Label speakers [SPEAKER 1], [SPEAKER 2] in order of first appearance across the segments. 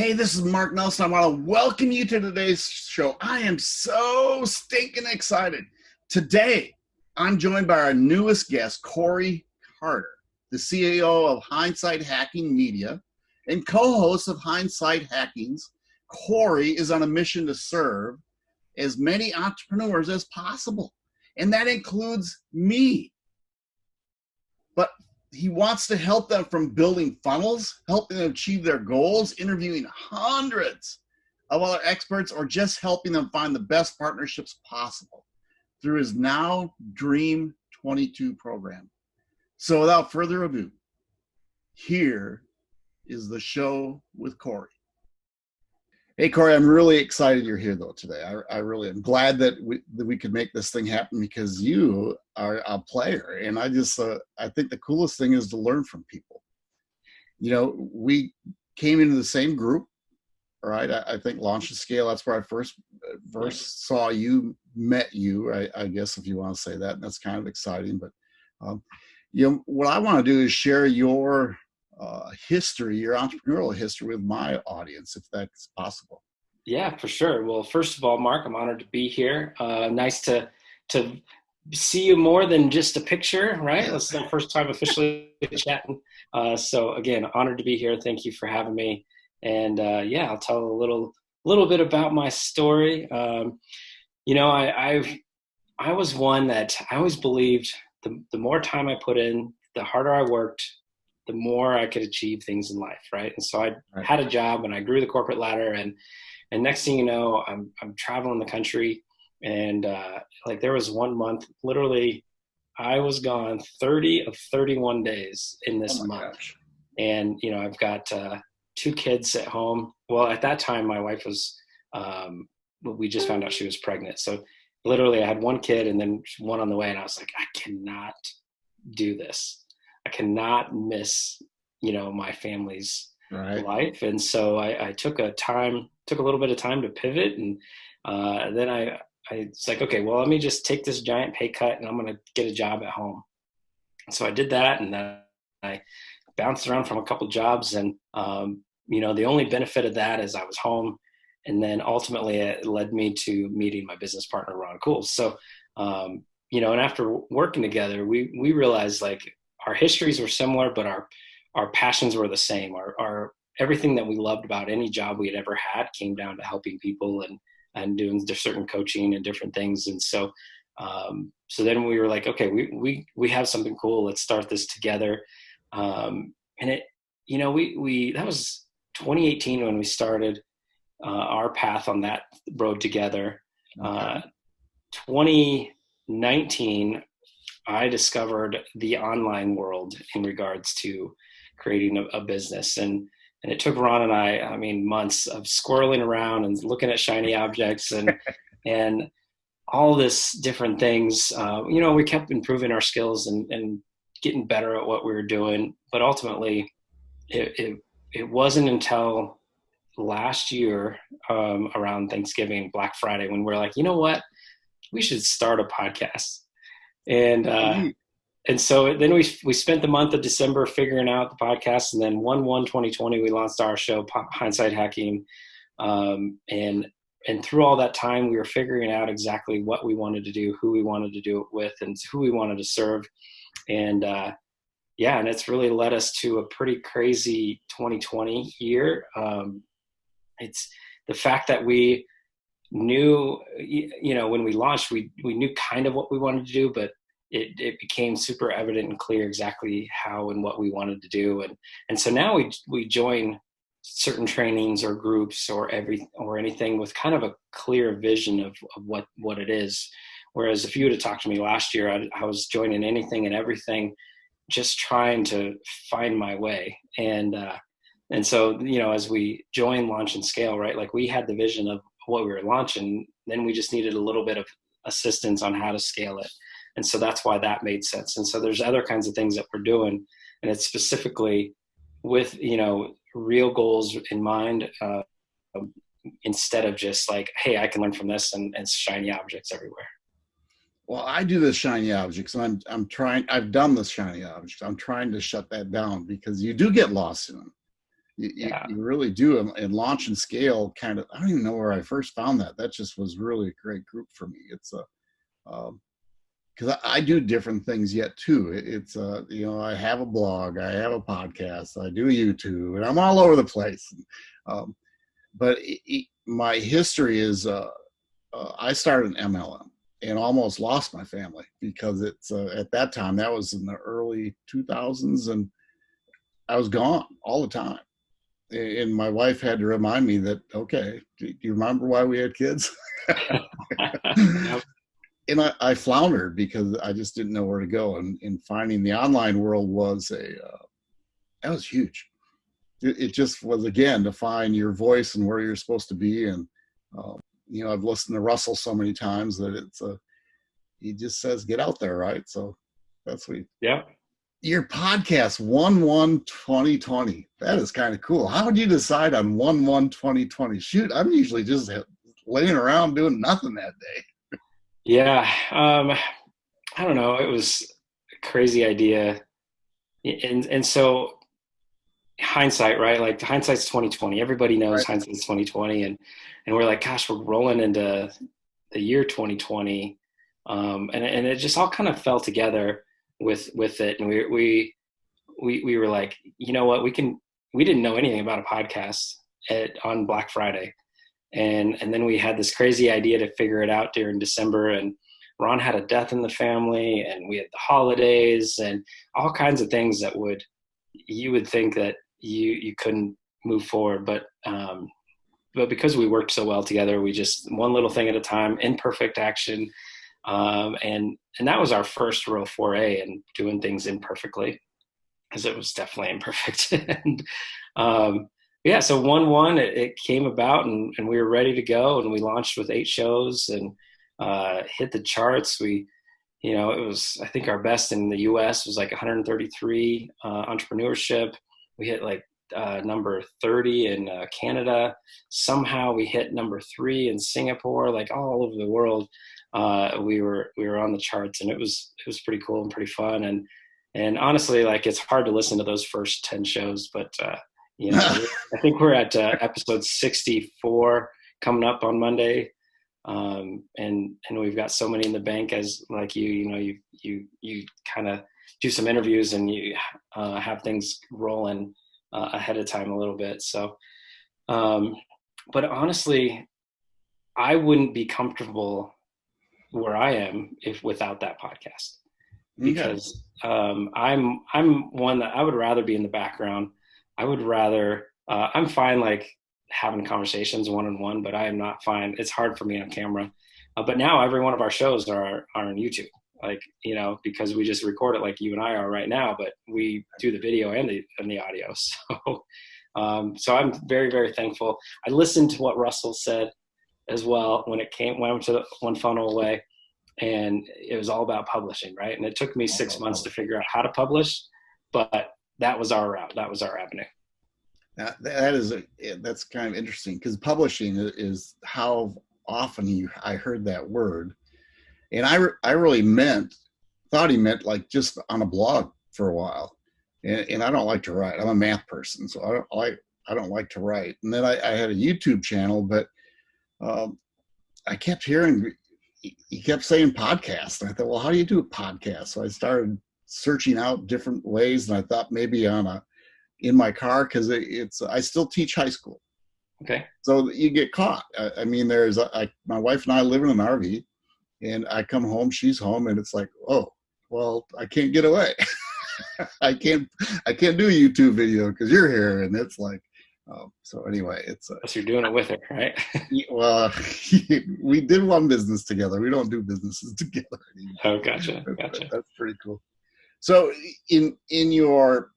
[SPEAKER 1] Hey, this is Mark Nelson. I want to welcome you to today's show. I am so stinking excited. Today, I'm joined by our newest guest, Corey Carter, the CEO of Hindsight Hacking Media and co host of Hindsight Hackings. Corey is on a mission to serve as many entrepreneurs as possible, and that includes me. But he wants to help them from building funnels, helping them achieve their goals, interviewing hundreds of other experts, or just helping them find the best partnerships possible through his Now Dream 22 program. So without further ado, here is the show with Corey. Hey Corey, I'm really excited you're here though today. I, I really am glad that we that we could make this thing happen because you are a player, and I just uh, I think the coolest thing is to learn from people. You know, we came into the same group, right? I, I think Launch and Scale. That's where I first first saw you, met you. I, I guess if you want to say that, and that's kind of exciting. But um, you know, what I want to do is share your uh, history, your entrepreneurial history with my audience, if that's possible.
[SPEAKER 2] Yeah, for sure. Well, first of all, Mark, I'm honored to be here. Uh, nice to to see you more than just a picture, right? This is the first time officially chatting. Uh, so again, honored to be here. Thank you for having me. And uh, yeah, I'll tell a little little bit about my story. Um, you know, I, I've I was one that I always believed the the more time I put in, the harder I worked, the more I could achieve things in life, right? And so I right. had a job and I grew the corporate ladder, and and next thing you know, I'm I'm traveling the country, and uh, like there was one month, literally, I was gone 30 of 31 days in this oh month, gosh. and you know I've got uh, two kids at home. Well, at that time, my wife was. Um, we just found out she was pregnant, so literally I had one kid and then one on the way, and I was like, I cannot do this I cannot miss, you know, my family's right. life. And so I, I, took a time, took a little bit of time to pivot. And uh, then I, I it's like, okay, well, let me just take this giant pay cut and I'm going to get a job at home. So I did that. And then I bounced around from a couple jobs. And, um, you know, the only benefit of that is I was home. And then ultimately it led me to meeting my business partner, Ron Cools. So, um, you know, and after working together, we, we realized like our histories were similar, but our our passions were the same. Our, our everything that we loved about any job we had ever had came down to helping people and and doing certain coaching and different things. And so um, so then we were like, okay, we we we have something cool. Let's start this together. Um, and it, you know, we we that was 2018 when we started uh, our path on that road together. Okay. Uh, 2019 I discovered the online world in regards to creating a, a, business. And, and it took Ron and I, I mean, months of squirreling around and looking at shiny objects and, and all this different things. Uh, you know, we kept improving our skills and, and getting better at what we were doing. But ultimately, it, it, it wasn't until last year um, around Thanksgiving, Black Friday, when we're like, you know what? We should start a podcast and uh, mm-hmm. and so then we we spent the month of December figuring out the podcast, and then one one 2020 we launched our show Hindsight Hacking, um, and and through all that time we were figuring out exactly what we wanted to do, who we wanted to do it with, and who we wanted to serve, and uh, yeah, and it's really led us to a pretty crazy 2020 year. Um, it's the fact that we knew you know when we launched we we knew kind of what we wanted to do but it, it became super evident and clear exactly how and what we wanted to do and and so now we we join certain trainings or groups or every or anything with kind of a clear vision of, of what what it is whereas if you would have talked to me last year I, I was joining anything and everything just trying to find my way and uh and so you know as we join launch and scale right like we had the vision of what we were launching. Then we just needed a little bit of assistance on how to scale it. And so that's why that made sense. And so there's other kinds of things that we're doing, and it's specifically with you know real goals in mind uh, instead of just like, hey, I can learn from this and, and shiny objects everywhere.
[SPEAKER 1] Well, I do the shiny objects, and I'm I'm trying. I've done the shiny objects. I'm trying to shut that down because you do get lost in them You,
[SPEAKER 2] Yeah.
[SPEAKER 1] you, you really do. And, and launch and scale kind of, I don't even know where I first found that. That just was really a great group for me. It's a, um, because I, I do different things yet too. It, it's uh, you know, I have a blog, I have a podcast, I do YouTube, and I'm all over the place. Um, but it, it, my history is, uh, uh, I started an MLM and almost lost my family because it's uh, at that time that was in the early 2000s and I was gone all the time. And my wife had to remind me that, okay, do you remember why we had kids? And I, I floundered because I just didn't know where to go. And, and finding the online world was a uh, that was huge. It, it just was again to find your voice and where you're supposed to be. And uh, you know, I've listened to Russell so many times that it's a he just says get out there, right? So that's what.
[SPEAKER 2] Yeah.
[SPEAKER 1] Your podcast one one 2020. That is kind of cool. How did you decide on one one 2020? Shoot, I'm usually just laying around doing nothing that day.
[SPEAKER 2] Yeah. Um, I don't know. It was a crazy idea. And, and so hindsight, right? Like hindsight's 2020. Everybody knows
[SPEAKER 1] Right.
[SPEAKER 2] hindsight's 2020. And, and we're like, gosh, we're rolling into the year 2020. Um, and, and it just all kind of fell together with, with it. And we, we, we, we were like, you know what, we can, we didn't know anything about a podcast at, on Black Friday. And, and then we had this crazy idea to figure it out during December and Ron had a death in the family and we had the holidays and all kinds of things that would, you would think that you, you couldn't move forward. But, um, but because we worked so well together, we just one little thing at a time, imperfect action. Um, and, and that was our first real foray in doing things imperfectly because it was definitely imperfect. and, um, yeah, so one one it, it came about and, and we were ready to go and we launched with eight shows and uh, hit the charts. We, you know, it was I think our best in the U.S. was like 133 uh, entrepreneurship. We hit like uh, number 30 in uh, Canada. Somehow we hit number three in Singapore. Like all over the world, uh, we were we were on the charts and it was it was pretty cool and pretty fun and and honestly like it's hard to listen to those first 10 shows, but uh, you know I think we're at uh, episode 64 coming up on Monday. Um, and and we've got so many in the bank as like you you know you you you kind of do some interviews and you uh, have things rolling uh, ahead of time a little bit. So um, but honestly i wouldn't be comfortable where i am if without that podcast. Because um, i'm i'm one that i would rather be in the background i would rather uh, i'm fine like having conversations one on one, but I am not fine. It's hard for me on camera. Uh, but now every one of our shows are are on YouTube, like you know, because we just record it like you and I are right now, but we do the video and the and the audio. So, um, so I'm very very thankful. I listened to what Russell said as well when it came when I went to one funnel away, and it was all about publishing, right? And it took me six months to figure out how to publish, but that was our route. That was our avenue.
[SPEAKER 1] That, that is a, that's kind of interesting because publishing is how often you I heard that word, and I I really meant thought he meant like just on a blog for a while, and, and I don't like to write. I'm a math person, so I don't like I don't like to write. And then I, I had a YouTube channel, but um, I kept hearing he- he kept saying podcast, and I thought, well, how do you do a podcast? So I started searching out different ways, and I thought maybe on a in my car because it, it's I still teach high school,
[SPEAKER 2] Okay.
[SPEAKER 1] so you get caught. I, I mean, there's I, my wife and I live in an RV, and I come home, she's home, and it's like, oh, well, I can't get away. I can't I can't do a YouTube video because you're here, and it's like, um, so anyway, it's uh,
[SPEAKER 2] you're doing it with her, right?
[SPEAKER 1] well, we did one business together. We don't do businesses together anymore.
[SPEAKER 2] oh, gotcha, gotcha.
[SPEAKER 1] That's pretty cool. So in in your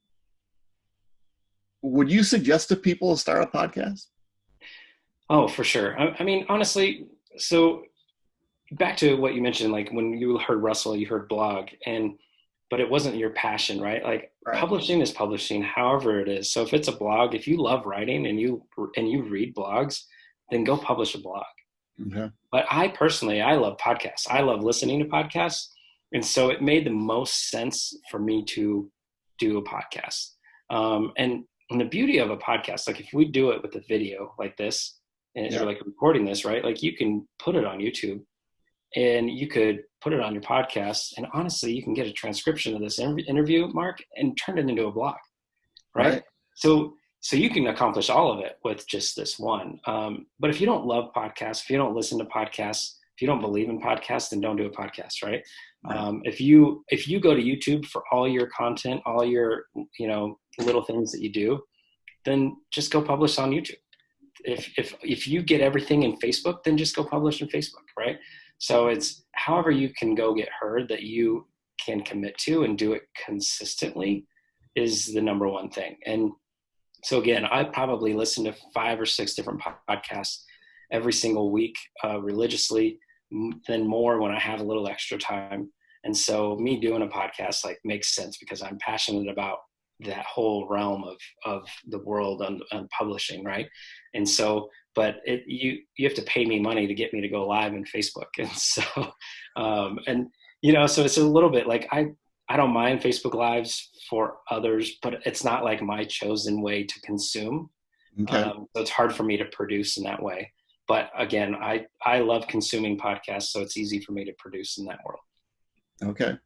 [SPEAKER 1] would you suggest to people to start a podcast?
[SPEAKER 2] Oh, for sure. I, I mean, honestly, so back to what you mentioned, like when you heard Russell, you heard blog, and but it wasn't your passion, right? Like
[SPEAKER 1] Right.
[SPEAKER 2] publishing is publishing, however it is. So if it's a blog, if you love writing and you and you read blogs, then go publish a blog.
[SPEAKER 1] Okay.
[SPEAKER 2] But I personally, I love podcasts. I love listening to podcasts. And so it made the most sense for me to do a podcast. Um, and and the beauty of a podcast, like if we do it with a video like this, and yeah. you're like recording this, right? Like you can put it on YouTube and you could put it on your podcast. And honestly, you can get a transcription of this interview, Mark, and turn it into a blog, right? right. So, so you can accomplish all of it with just this one. Um, but if you don't love podcasts, if you don't listen to podcasts, you don't believe in podcasts, then don't do a podcast, right? right. Um, if you if you go to YouTube for all your content, all your you know little things that you do, then just go publish on YouTube. If if if you get everything in Facebook, then just go publish in Facebook, right? So it's however you can go get heard that you can commit to and do it consistently is the number one thing. And so again, I probably listen to five or six different podcasts every single week uh, religiously, then more when I have a little extra time. And so me doing a podcast like makes sense because I'm passionate about that whole realm of of the world on, on publishing, right? And so, but it, you you have to pay me money to get me to go live in Facebook, and so, um, and you know, so it's a little bit like I I don't mind Facebook lives for others, but it's not like my chosen way to consume. Okay. Um, so it's hard for me to produce in that way. But again, I I love consuming podcasts, so it's easy for me to produce in that world.
[SPEAKER 1] Okay.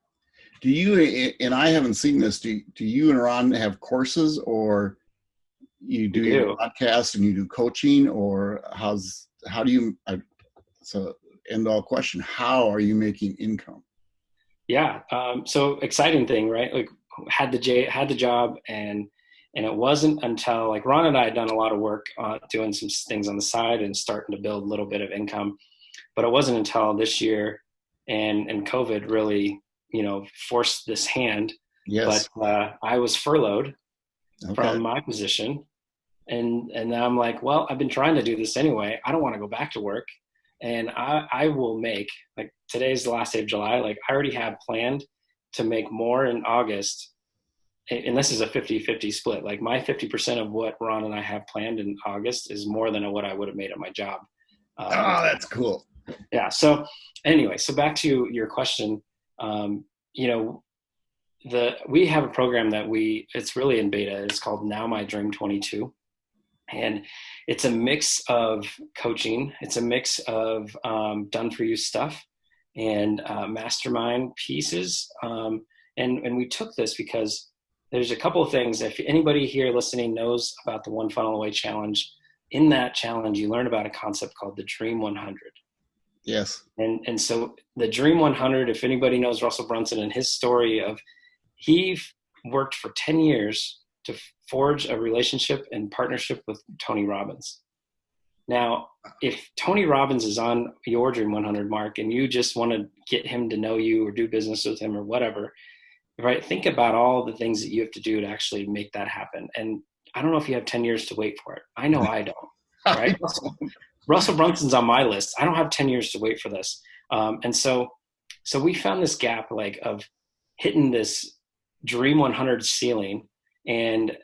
[SPEAKER 1] Do you and I haven't seen this? Do do you and Ron have courses, or you do, do. your podcast and you do coaching, or how's how do you? I, so end all question. How are you making income?
[SPEAKER 2] Yeah. Um, so exciting thing, right? Like had the J had the job and and it wasn't until like Ron and I had done a lot of work uh, doing some things on the side and starting to build a little bit of income, but it wasn't until this year and and COVID really you know forced this hand. Yes. But uh, I was furloughed okay. from my position, and and I'm like, well, I've been trying to do this anyway. I don't want to go back to work, and I I will make like today's the last day of July. Like I already have planned to make more in August and this is a 50-50 split like my 50% of what ron and i have planned in august is more than what i would have made at my job
[SPEAKER 1] um, oh that's cool
[SPEAKER 2] yeah so anyway so back to your question um, you know, the we have a program that we it's really in beta. It's called Now My Dream 22, and it's a mix of coaching. It's a mix of um, done for you stuff and uh, mastermind pieces. Um, and and we took this because there's a couple of things. If anybody here listening knows about the One Funnel Away Challenge, in that challenge you learn about a concept called the Dream 100.
[SPEAKER 1] Yes.
[SPEAKER 2] And and so the Dream 100, if anybody knows Russell Brunson and his story of he worked for 10 years to forge a relationship and partnership with Tony Robbins. Now, if Tony Robbins is on your Dream 100 mark and you just want to get him to know you or do business with him or whatever, right? Think about all the things that you have to do to actually make that happen. And I don't know if you have 10 years to wait for it. I know I don't. Right? Russell Brunson's on my list. I don't have 10 years to wait for this. Um, and so, so we found this gap like of hitting this dream 100 ceiling and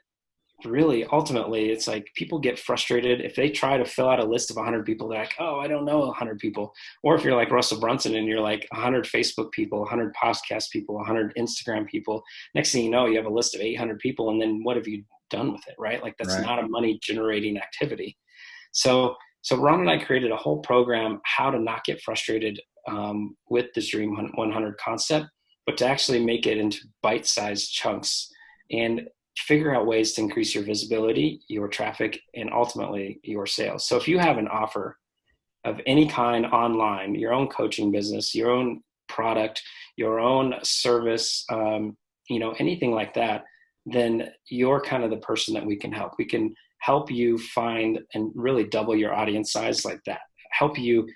[SPEAKER 2] really ultimately it's like people get frustrated if they try to fill out a list of 100 people they're like oh i don't know 100 people. Or if you're like russell brunson and you're like 100 facebook people 100 podcast people 100 instagram people next thing you know you have a list of 800 people and then what have you done with it right? Like that's right. not a money generating activity. So so Ron and I created a whole program how to not get frustrated um, with this Dream 100 concept, but to actually make it into bite-sized chunks. And figure out ways to increase your visibility, your traffic, and ultimately your sales. So if you have an offer of any kind online, your own coaching business, your own product, your own service, um, you know, anything like that, then you're kind of the person that we can help. We can help you find and really double your audience size like that help you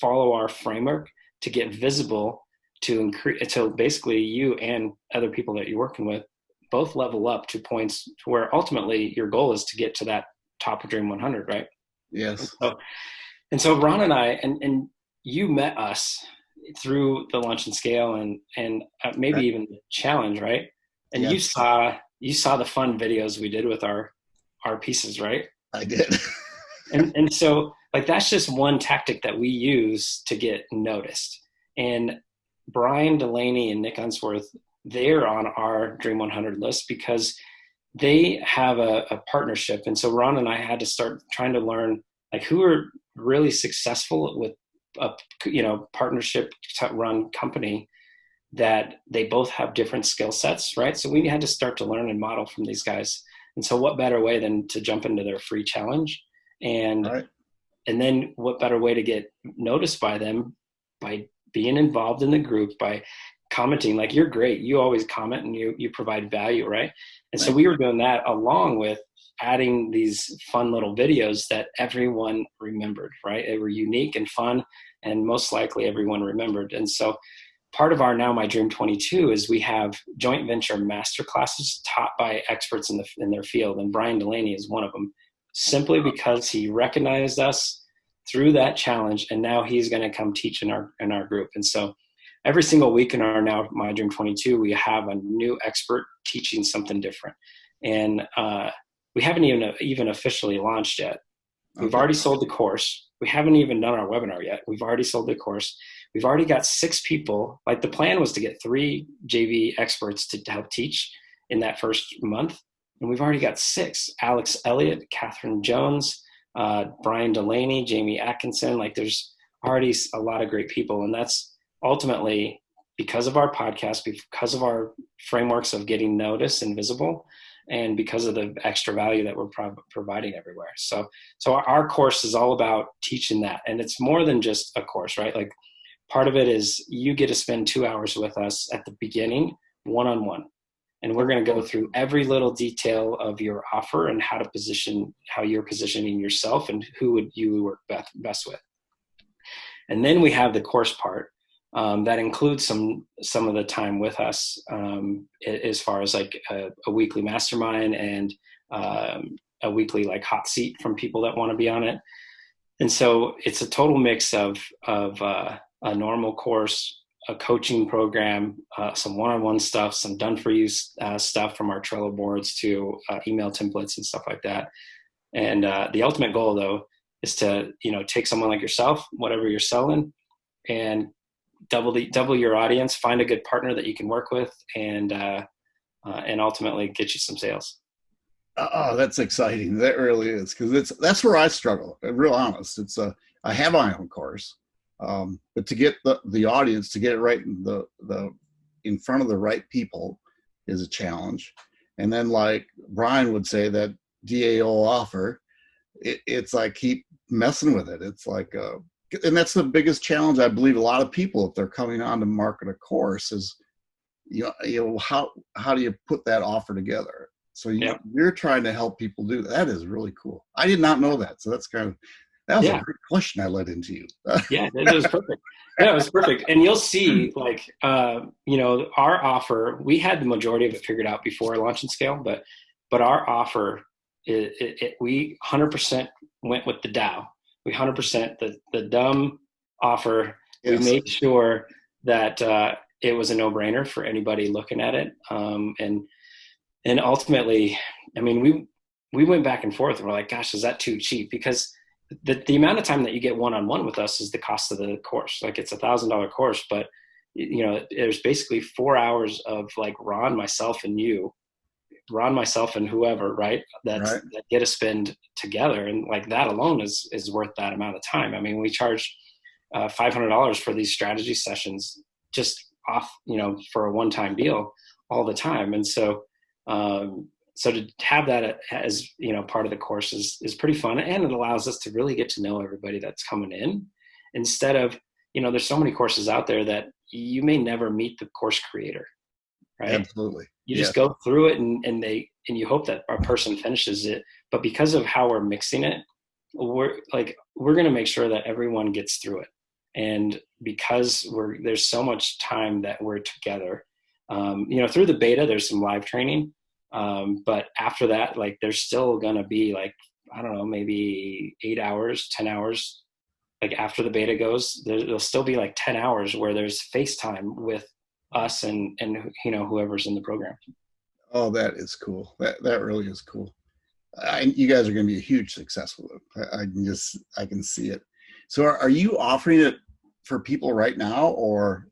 [SPEAKER 2] follow our framework to get visible to increase until basically you and other people that you're working with both level up to points to where ultimately your goal is to get to that top of dream 100 right
[SPEAKER 1] yes
[SPEAKER 2] and so, and so ron and i and, and you met us through the Launch and scale and and uh, maybe right. even the challenge right and yes. you saw you saw the fun videos we did with our our pieces, right?
[SPEAKER 1] I did.
[SPEAKER 2] and and so like that's just one tactic that we use to get noticed. And Brian Delaney and Nick Unsworth, they're on our Dream 100 list because they have a, a partnership, and so Ron and I had to start trying to learn like who are really successful with a you know partnership run company that they both have different skill sets, right? So we had to start to learn and model from these guys. And so what better way than to jump into their free challenge and right. and then what better way to get noticed by them by being involved in the group by commenting like you're great. You always comment and you you provide value right? And right. so we were doing that along with adding these fun little videos that everyone remembered right? They were unique and fun and most likely everyone remembered. And so part of our now my dream 22 is we have joint venture master classes taught by experts in the in their field and brian delaney is one of them simply because he recognized us through that challenge and now he's going to come teach in our in our group. And so every single week in our now my dream 22 we have a new expert teaching something different. And uh, we haven't even even officially launched yet. We've already sold the course. We haven't even done our webinar yet. We've already sold the course. We've already got six people. Like the plan was to get three jv experts to help teach in that first month. And we've already got six. Alex elliott catherine jones uh, brian delaney jamie atkinson. Like there's already a lot of great people. And that's ultimately because of our podcast because of our frameworks of getting noticed and visible and because of the extra value that we're pro- providing everywhere. So so our course is all about teaching that and it's more than just a course right? Like part of it is you get to spend two hours with us at the beginning one-on-one. And we're going to go through every little detail of your offer and how to position how you're positioning yourself and who would you work best, best with. And then we have the course part um, that includes some some of the time with us um, as far as like a, a weekly mastermind and um, a weekly like hot seat from people that want to be on it. And so it's a total mix of of uh, a normal course a coaching program uh, some one-on-one stuff some done for you uh, stuff from our trello boards to uh, email templates and stuff like that. And uh, the ultimate goal though is to you know take someone like yourself whatever you're selling and double the double your audience, find a good partner that you can work with, and uh, uh, and ultimately get you some sales.
[SPEAKER 1] Oh, that's exciting. That really is because it's that's where I struggle. I'm real honest. It's a I have my own course, um, but to get the the audience to get it right in the the in front of the right people is a challenge. And then, like Brian would say, that DAO offer, it, it's like keep messing with it. It's like uh, and that's the biggest challenge I believe a lot of people if they're coming on to market a course is you know, you know how how do you put that offer together? So you, you're trying to help people do that. that is really cool. I did not know that. So that's kind of that was yeah. a great question I led into you.
[SPEAKER 2] Yeah it was perfect. Yeah it was perfect. And you'll see like uh, you know our offer we had the majority of it figured out before launch and scale but but our offer it, it, it we 100% went with the DAO we 100% the the dumb offer. Yes. We made sure that uh, it was a no brainer for anybody looking at it, um, and and ultimately, I mean, we we went back and forth. And we're like, gosh, is that too cheap? Because the the amount of time that you get one on one with us is the cost of the course. Like it's a thousand dollar course, but you know, there's basically four hours of like Ron, myself, and you Ron, myself, and whoever, right? That's right. that get to spend together, and like that alone is is worth that amount of time. I mean, we charge uh, five hundred dollars for these strategy sessions, just off, you know, for a one time deal all the time, and so. Um, so to have that as you know part of the course is, is pretty fun and it allows us to really get to know everybody that's coming in instead of you know there's so many courses out there that you may never meet the course creator right?
[SPEAKER 1] Absolutely.
[SPEAKER 2] You just yeah. go through it and, and they and you hope that a person finishes it but because of how we're mixing it we're like we're going to make sure that everyone gets through it. And because we're there's so much time that we're together um, you know through the beta there's some live training um, but after that like there's still going to be like i don't know maybe eight hours ten hours like after the beta goes there'll still be like 10 hours where there's facetime with us and and you know whoever's in the program.
[SPEAKER 1] Oh, that is cool. That that really is cool. I, you guys are going to be a huge success with it. I, I, can just I can see it. So, are, are you offering it for people right now, or?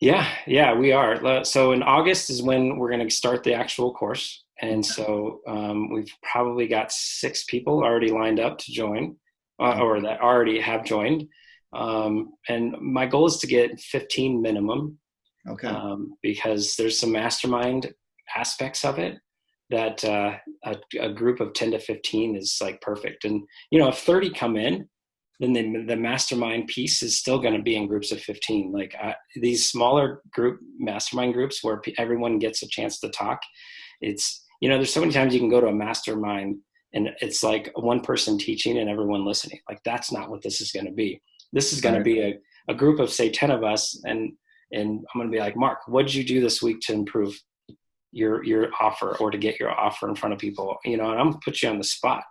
[SPEAKER 2] Yeah, yeah, we are. So in August is when we're going to start the actual course. And so um, we've probably got six people already lined up to join, uh, or that already have joined. Um, and my goal is to get 15 minimum.
[SPEAKER 1] Okay.
[SPEAKER 2] Um, because there's some mastermind aspects of it that uh, a, a, group of 10 to 15 is like perfect. And, you know, if 30 come in, then the, the mastermind piece is still going to be in groups of 15. Like uh, these smaller group mastermind groups where everyone gets a chance to talk. It's, you know, there's so many times you can go to a mastermind and it's like one person teaching and everyone listening. Like that's not what this is going to be. This is going to be a, a group of say 10 of us and, and I'm going to be like, Mark, what did you do this week to improve your your offer or to get your offer in front of people? You know and i'm gonna put you on the spot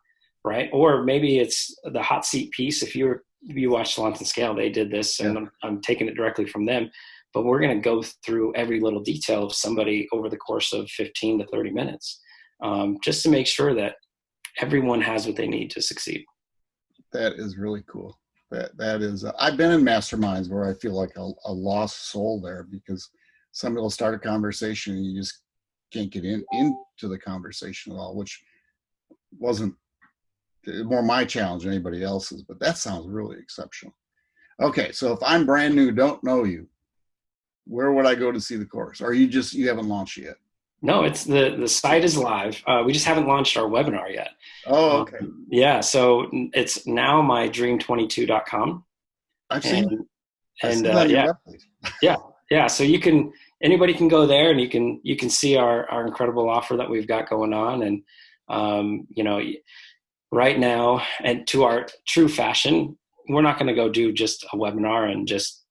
[SPEAKER 2] right? Or maybe it's the hot seat piece. If you were you watch Launch and Scale they did this and yeah. I'm, I'm taking it directly from them. But we're going to go through every little detail of somebody over the course of 15 to 30 minutes um, just to make sure that everyone has what they need to succeed.
[SPEAKER 1] That is really cool that that is uh, i've been in masterminds where i feel like a, a lost soul there because somebody will start a conversation and you just can't get in into the conversation at all, which wasn't more my challenge than anybody else's, but that sounds really exceptional. Okay, so if I'm brand new, don't know you, where would I go to see the course? Or you just, you haven't launched yet?
[SPEAKER 2] No, it's the, the site is live. Uh, we just haven't launched our webinar yet.
[SPEAKER 1] Oh, okay.
[SPEAKER 2] Um, yeah, so it's now mydream22.com.
[SPEAKER 1] I've seen
[SPEAKER 2] and, and uh, yeah, yeah, yeah. So you can, anybody can go there and you can you can see our our incredible offer that we've got going on and um, you know right now and to our true fashion we're not going to go do just a webinar and just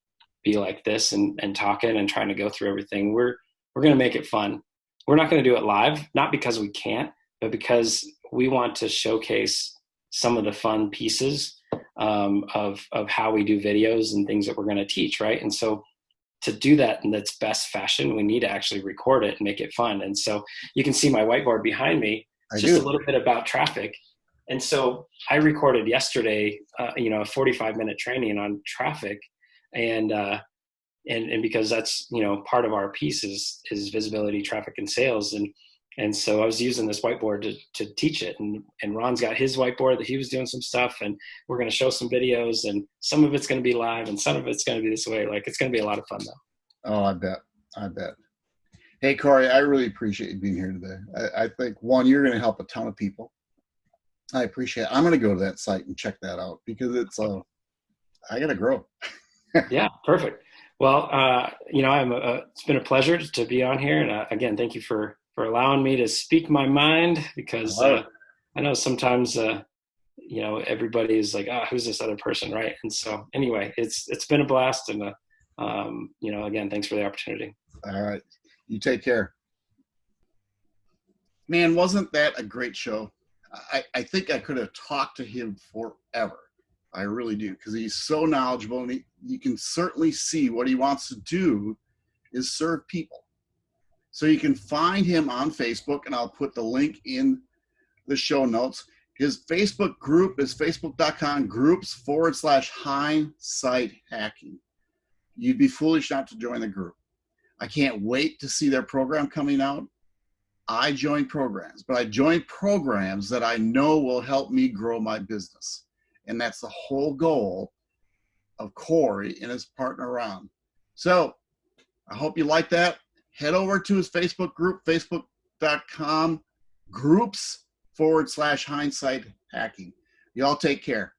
[SPEAKER 2] be like this and and talking and trying to go through everything we're we're going to make it fun we're not going to do it live not because we can't but because we want to showcase some of the fun pieces um, of of how we do videos and things that we're going to teach right and so to do that in its best fashion, we need to actually record it and make it fun. And so you can see my whiteboard behind me. It's just a little bit about traffic. And so I recorded yesterday, uh, you know, a 45 minute training on traffic. And, uh, and, and because that's, you know, part of our piece is, is visibility, traffic and sales. And and so I was using this whiteboard to, to teach it. And, and Ron's got his whiteboard that he was doing some stuff and we're going to show some videos and some of it's going to be live and some of it's going to be this way. Like it's going to be a lot of fun though.
[SPEAKER 1] Oh, I bet. I bet. Hey, Corey, I really appreciate you being here today. I, I think one, you're going to help a ton of people. I appreciate it. I'm going to go to that site and check that out because it's, uh, I got to grow.
[SPEAKER 2] yeah, perfect. Well, uh, you know, I'm a, it's been a pleasure to be on here. And uh, again, thank you for for allowing me to speak my mind because I, uh, I know sometimes uh, you know everybody is like, oh, who's this other person, right? And so anyway, it's it's been a blast, and uh, um, you know, again, thanks for the opportunity.
[SPEAKER 1] All right, you take care. Man, wasn't that a great show? I, I think I could have talked to him forever. I really do, because he's so knowledgeable, and he, you can certainly see what he wants to do is serve people so you can find him on Facebook, and I'll put the link in the show notes. His Facebook group is facebook.com groups forward slash hindsight hacking. You'd be foolish not to join the group. I can't wait to see their program coming out. I join programs, but I join programs that I know will help me grow my business. And that's the whole goal of Corey and his partner Ron. So I hope you like that head over to his Facebook group, facebook.com groups forward slash hindsight hacking. Y'all take care.